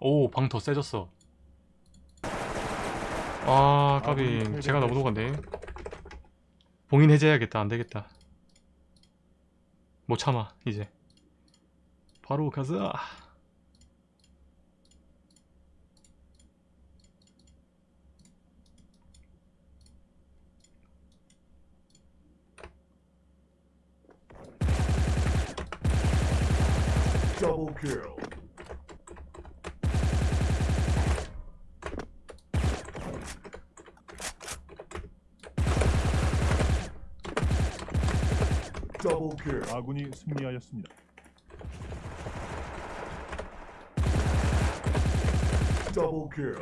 오 방 더 세졌어. 아 까비. 아군이 제가 너무 녹았네. 봉인 해제해야겠다. 안되겠다. 못 참아 이제. 바로 가자. Double kill. Double 아군이 승리하였습니다. Double kill.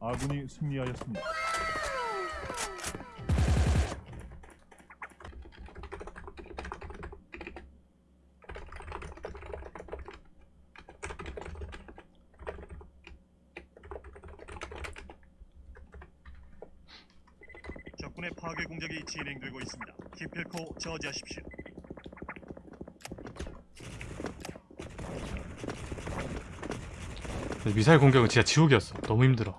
아군이 승리하였습니다. 적군의 파괴 공작이 진행되고 있습니다. 기필코 저지하십시오. 미사일 공격은 진짜 지옥이었어 너무 힘들어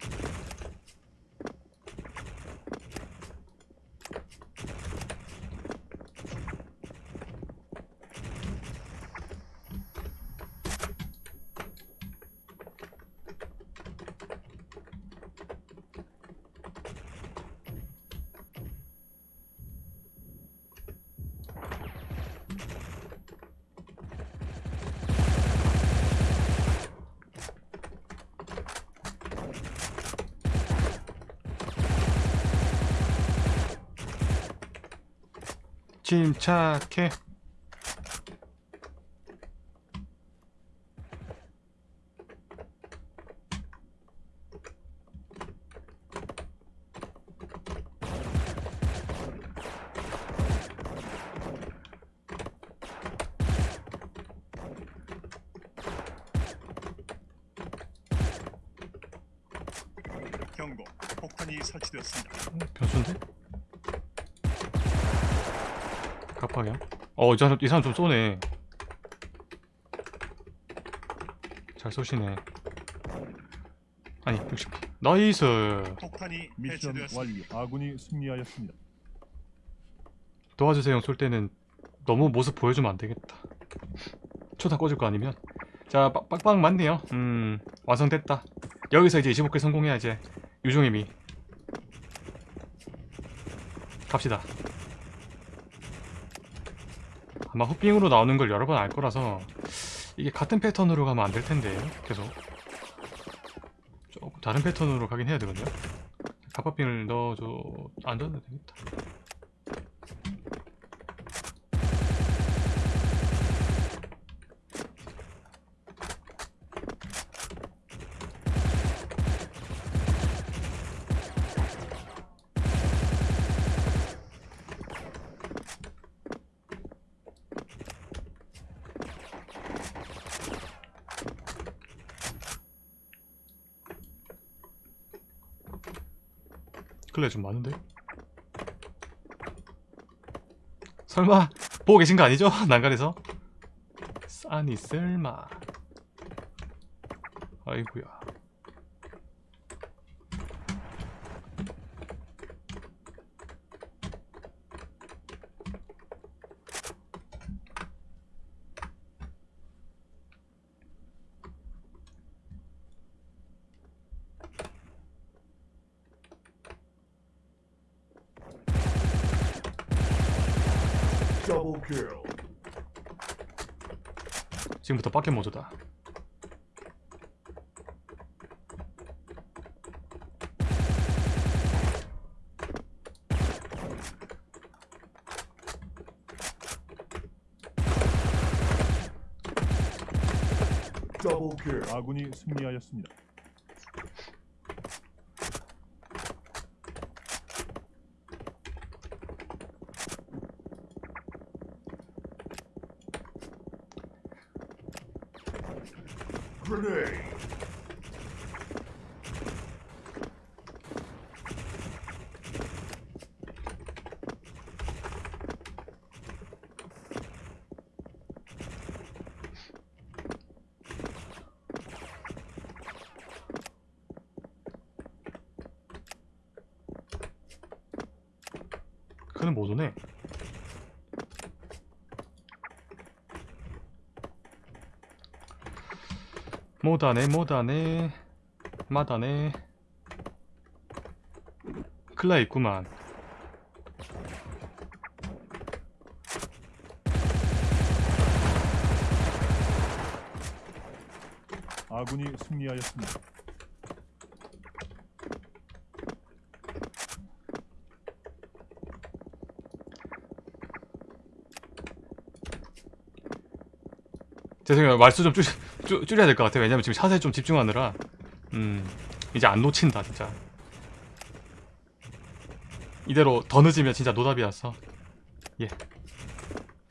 침착해 경고. 폭탄이 설치되었습니다. 어, 변수인데? 갑하냐? 어, 이 사람, 이 사람 좀 쏘네. 잘 쏘시네. 아니, 60. nice. 폭탄이 미션. 완료. 아군이 승리하였습니다. 도와주세요 쏠 때는 너무 모습 보여주면 안 되겠다. 초탄 꽂을 거 아니면. 자, 빡- 빡빡 맞네요. 음, 완성됐다. 여기서 이제 25개 성공해야 이제 유종의 미. 갑시다. 아마 흑빙으로 나오는 걸 여러 번 알 거라서 이게 같은 패턴으로 가면 안 될 텐데 계속 조금 다른 패턴으로 가긴 해야 되거든요. 갑바빙을 넣어줘 안 넣어도 되겠다. 클레 좀 많은데? 설마 보고 계신 거 아니죠? 난간에서? 아니 설마 아이구야 Double kill. 지금부터 빠켓 모드다. 아군이 승리하였습니다. 탱크는 못 오네. 못하네 못하네 마다네 클라 있구만 아군이 승리하였습니다. 죄송해요. 말수 좀 줄, 줄, 줄 여야 될 것 같아요. 왜냐면 지금 샷에 좀 집중하느라. 음 이제 안 놓친다 진짜. 이대로 더 늦으면 진짜 노답이었어 예.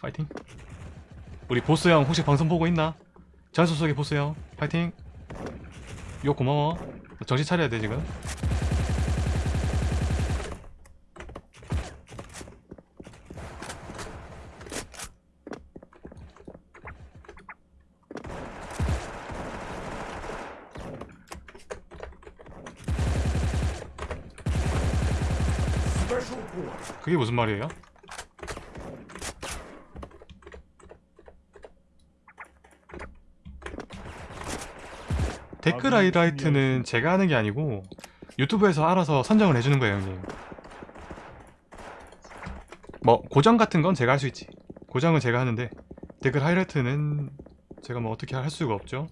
파이팅. 우리 보스 형 혹시 방송 보고 있나? 전수 속의 보스 형 파이팅. 욕 고마워. 정신 차려야 돼 지금 그게 무슨 말이에요? 댓글 하이라이트는 제가 하는 게 아니고 유튜브에서 알아서 선정을 해주는 거예요 형님. 뭐 고정 같은 건 제가 할 수 있지. 고정은 제가 하는데 댓글 하이라이트는 제가 뭐 어떻게 할 수가 없죠.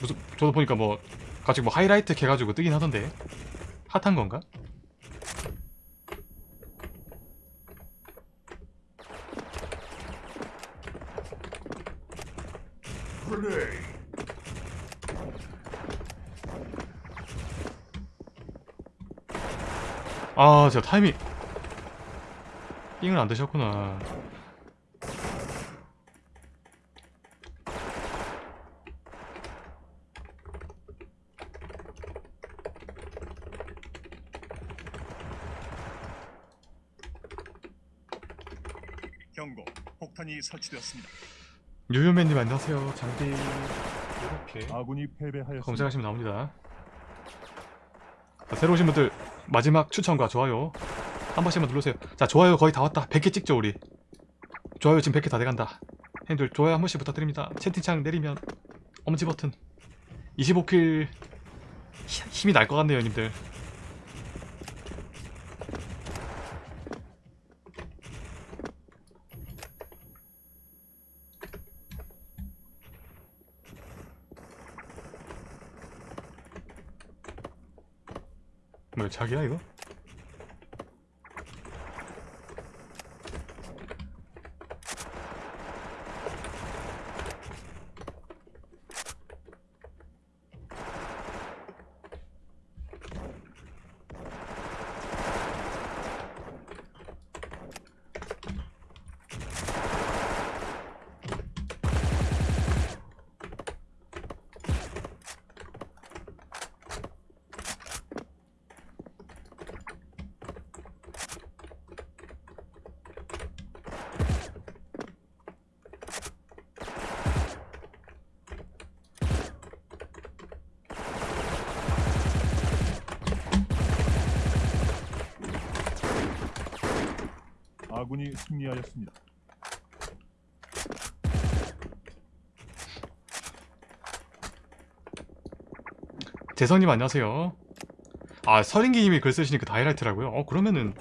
무슨 저도 보니까 뭐 갑자기 뭐 하이라이트 해가지고 뜨긴 하던데 핫한 건가? 아, 제가 타이밍 삥을 안 드셨구나. 경고. 폭탄이 설치되었습니다. 유유맨님 안녕하세요. 장비 이렇게 아군이 패배하였습니다. 검색하시면 나옵니다. 자, 새로 오신 분들 마지막 추천과 좋아요 한 번씩만 눌러주세요. 자, 좋아요 거의 다 왔다. 100개 찍죠 우리. 좋아요 지금 100개 다 돼간다. 형님들 좋아요 한 번씩 부탁드립니다. 채팅창 내리면 엄지 버튼 25킬 힘이 날 것 같네요 형님들. 뭐야 자기야 이거? 아군이 승리하였습니다. 재성님 안녕하세요. 아 서린기님이 글 쓰시니까 다 하이라이트라고요? 어 그러면은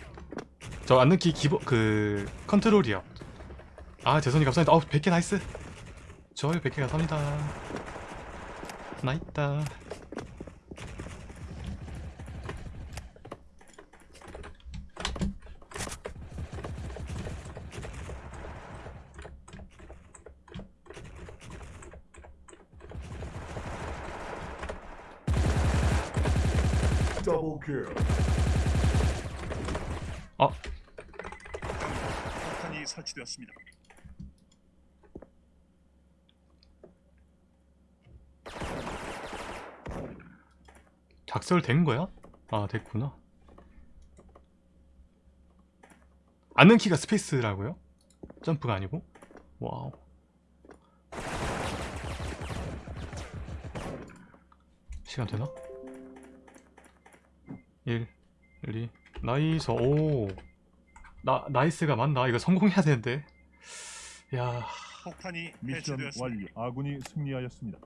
저 앉는 키 기본 그 컨트롤이요. 아 재성님 감사합니다. 어 100개 nice. 좋아요 100개 감사합니다. 나있다. Kill. 폭탄이 설치되었습니다. 작설된 거야? 아 됐구나. 안는 키가 스페이스라고요? 점프가 아니고? 와우. 시간 되나? 1 2 nice 오. 나, nice가 맞나? 이거 성공해야 되는데. 야. 폭탄이 미션. 완료. 아군이 승리하였습니다.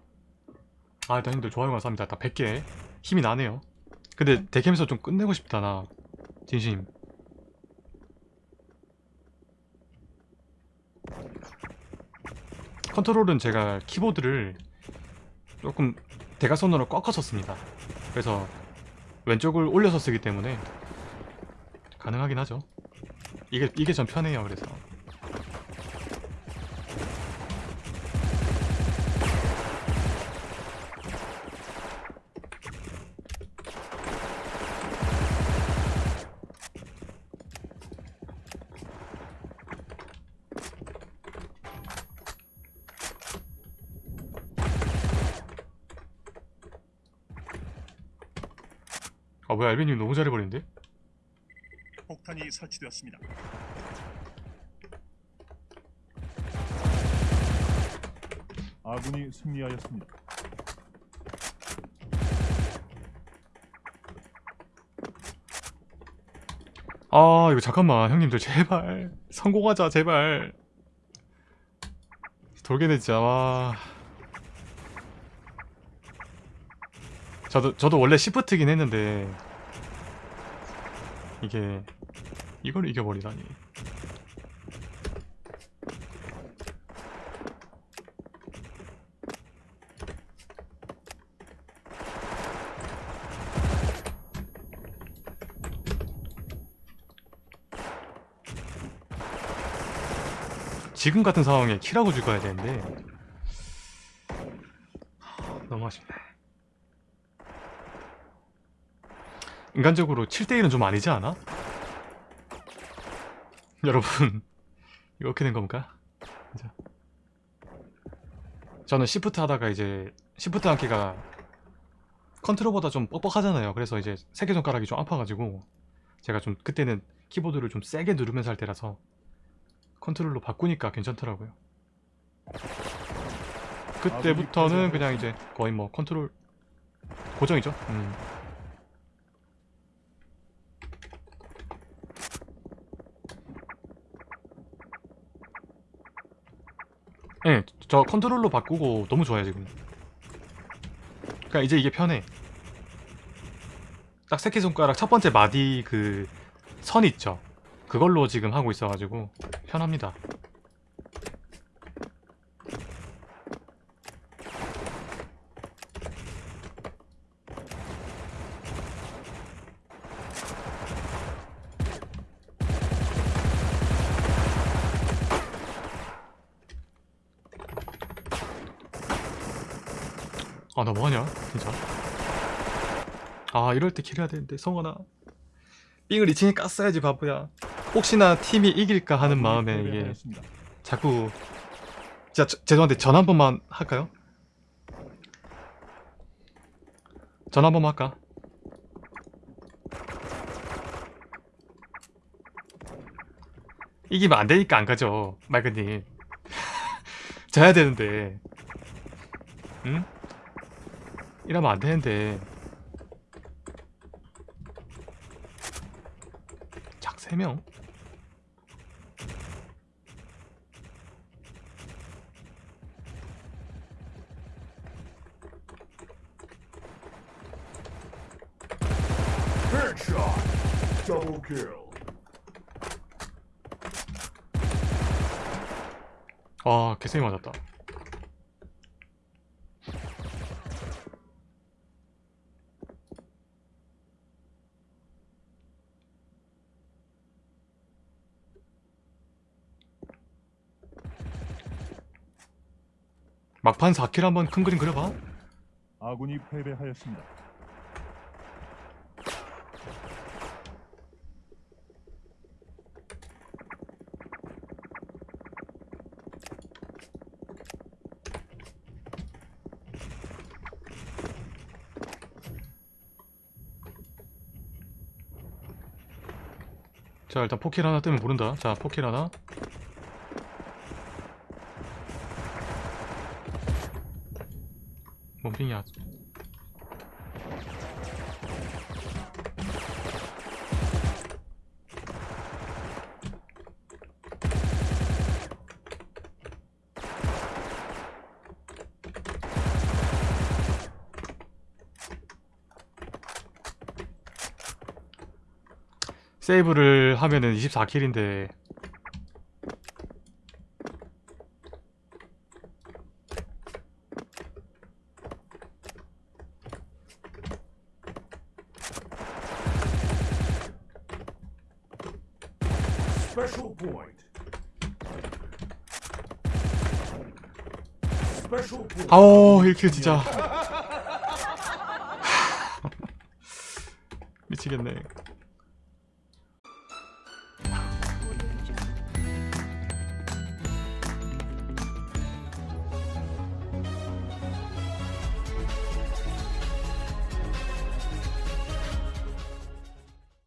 아 일단 형들 좋아요 감사합니다. 다 100개. 힘이 나네요. 근데 대캠에서 좀 끝내고 싶다 나. 진심. 컨트롤은 제가 키보드를 조금 대각선으로 꺾어서 씁니다. 그래서 왼쪽을 올려서 쓰기 때문에 가능하긴 하죠. 이게 이게 전 편해요 그래서 아 뭐야 알비님 너무 잘해버리는데? 폭탄이 설치되었습니다. 아군이 승리하였습니다. 아 이거 잠깐만 형님들 제발 성공하자 제발 돌게네 진짜 와 저도 저도 원래 시프트긴 했는데 이게 이걸 이겨버리다니. 지금 같은 상황에 키라고 죽어야 되는데. 너무 아쉽네 인간적으로 7대1은 좀 아니지 않아? 여러분 어떻게 된 겁니까? 진짜. 저는 시프트 하다가 이제 시프트 한 키가 컨트롤보다 좀 뻑뻑하잖아요 그래서 이제 새끼손가락이 좀 아파가지고 제가 좀 그때는 키보드를 좀 세게 누르면서 할 때라서 컨트롤로 바꾸니까 괜찮더라고요. 그때부터는 그냥 이제 거의 뭐 컨트롤 고정이죠. 음. 네, 저 컨트롤로 바꾸고 너무 좋아요 지금. 그러니까 이제 이게 편해. 딱 새끼손가락 첫 번째 마디 그 선 있죠. 그걸로 지금 하고 있어가지고 편합니다. 아 나 뭐하냐 진짜 아 이럴 때 킬해야 되는데 성원아 삥을 2층에 깠어야지 바보야 혹시나 팀이 이길까 하는 아군이 마음에 이게. 자꾸 진짜 저- 죄송한데 전화 한 번만 할까요? 전화 한 번만 할까? 이기면 안 되니까 안 가죠 말그님 져야 되는데 응? 이러면 안 되는데 작 3명? Headshot. Double kill. 아 개세게 맞았다 막판 4킬 한번 큰 그림 그려봐. 아군이 패배하였습니다. 자 일단 포킬 하나 뜨면 모른다. 자 포킬 하나 kliniert. 세이브를 하면은 24킬인데 Special point. Special point. 아오 1킬 진짜 미치겠네